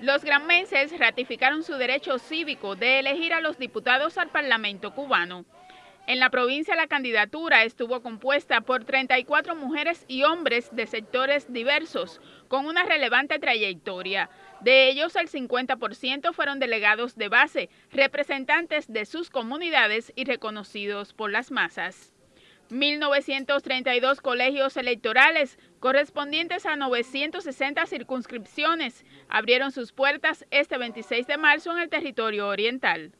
Los granmenses ratificaron su derecho cívico de elegir a los diputados al Parlamento cubano. En la provincia la candidatura estuvo compuesta por 34 mujeres y hombres de sectores diversos, con una relevante trayectoria. De ellos, el 50% fueron delegados de base, representantes de sus comunidades y reconocidos por las masas. 1.932 colegios electorales correspondientes a 960 circunscripciones abrieron sus puertas este 26 de marzo en el territorio oriental.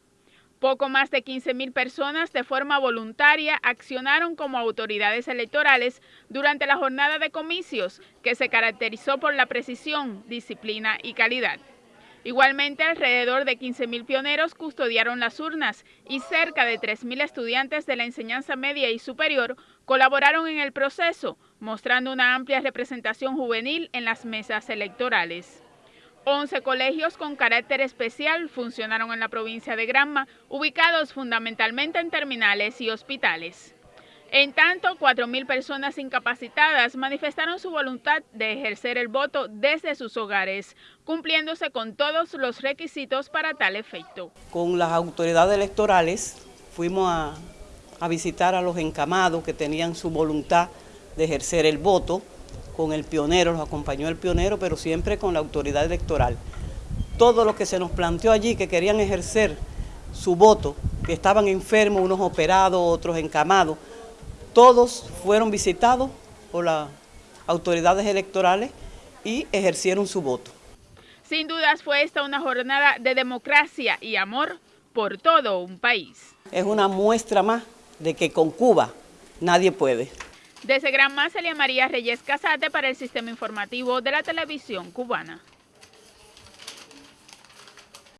Poco más de 15.000 personas de forma voluntaria accionaron como autoridades electorales durante la jornada de comicios que se caracterizó por la precisión, disciplina y calidad. Igualmente, alrededor de 15.000 pioneros custodiaron las urnas y cerca de 3.000 estudiantes de la enseñanza media y superior colaboraron en el proceso, mostrando una amplia representación juvenil en las mesas electorales. 11 colegios con carácter especial funcionaron en la provincia de Granma, ubicados fundamentalmente en terminales y hospitales. En tanto, 4.000 personas incapacitadas manifestaron su voluntad de ejercer el voto desde sus hogares, cumpliéndose con todos los requisitos para tal efecto. Con las autoridades electorales fuimos a, visitar a los encamados que tenían su voluntad de ejercer el voto, con el pionero, nos acompañó el pionero, pero siempre con la autoridad electoral. Todo lo que se nos planteó allí, que querían ejercer su voto, que estaban enfermos, unos operados, otros encamados, todos fueron visitados por las autoridades electorales y ejercieron su voto. Sin dudas fue esta una jornada de democracia y amor por todo un país. Es una muestra más de que con Cuba nadie puede. Desde Gran Celia María Reyes Casate para el Sistema Informativo de la Televisión Cubana.